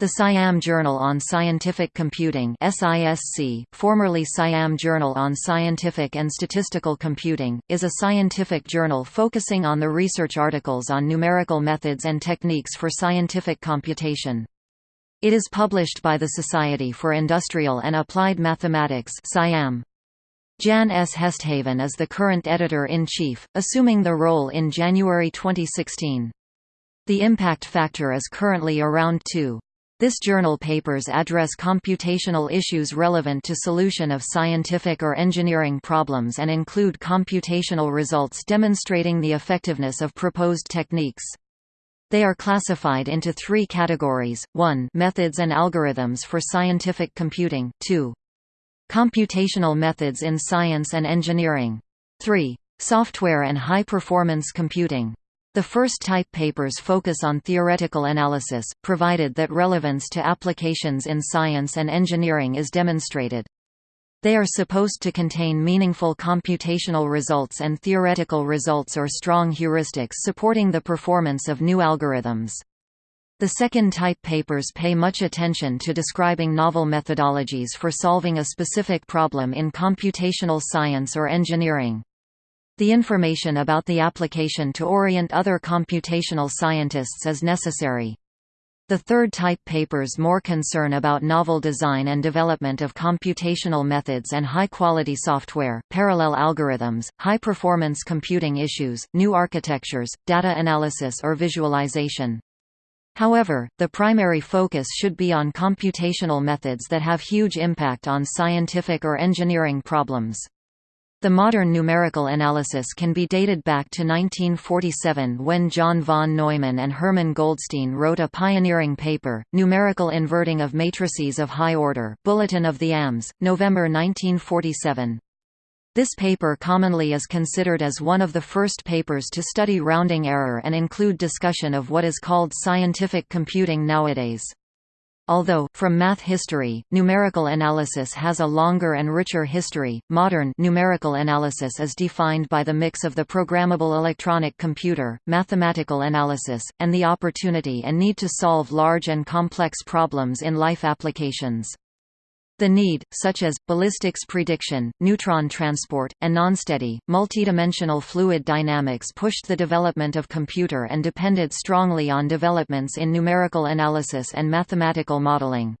The Siam Journal on Scientific Computing SISC, formerly Siam Journal on Scientific and Statistical Computing, is a scientific journal focusing on the research articles on numerical methods and techniques for scientific computation. It is published by the Society for Industrial and Applied Mathematics Siam. Jan S. Hesthaven is the current editor-in-chief, assuming the role in January 2016. The impact factor is currently around 2. This journal papers address computational issues relevant to solution of scientific or engineering problems and include computational results demonstrating the effectiveness of proposed techniques. They are classified into three categories, 1 methods and algorithms for scientific computing, 2 computational methods in science and engineering, 3 software and high-performance computing. The first type papers focus on theoretical analysis, provided that relevance to applications in science and engineering is demonstrated. They are supposed to contain meaningful computational results and theoretical results or strong heuristics supporting the performance of new algorithms. The second type papers pay much attention to describing novel methodologies for solving a specific problem in computational science or engineering the information about the application to orient other computational scientists is necessary. The third type papers more concern about novel design and development of computational methods and high-quality software, parallel algorithms, high-performance computing issues, new architectures, data analysis or visualization. However, the primary focus should be on computational methods that have huge impact on scientific or engineering problems. The modern numerical analysis can be dated back to 1947 when John von Neumann and Herman Goldstine wrote a pioneering paper, Numerical Inverting of Matrices of High Order Bulletin of the AMS, November 1947. This paper commonly is considered as one of the first papers to study rounding error and include discussion of what is called scientific computing nowadays. Although, from math history, numerical analysis has a longer and richer history, modern numerical analysis is defined by the mix of the programmable electronic computer, mathematical analysis, and the opportunity and need to solve large and complex problems in life applications. The need, such as, ballistics prediction, neutron transport, and nonsteady, multidimensional fluid dynamics pushed the development of computer and depended strongly on developments in numerical analysis and mathematical modeling.